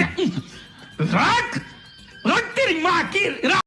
रख रख तेरी माँ की